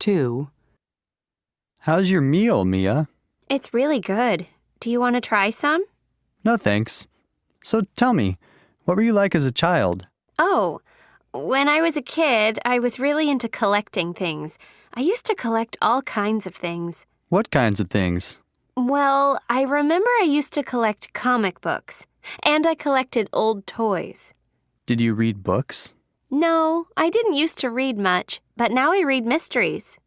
2. How's your meal, Mia? It's really good. Do you want to try some? No thanks. So tell me, what were you like as a child? Oh, when I was a kid, I was really into collecting things. I used to collect all kinds of things. What kinds of things? Well, I remember I used to collect comic books, and I collected old toys. Did you read books? No, I didn't used to read much, but now I read mysteries.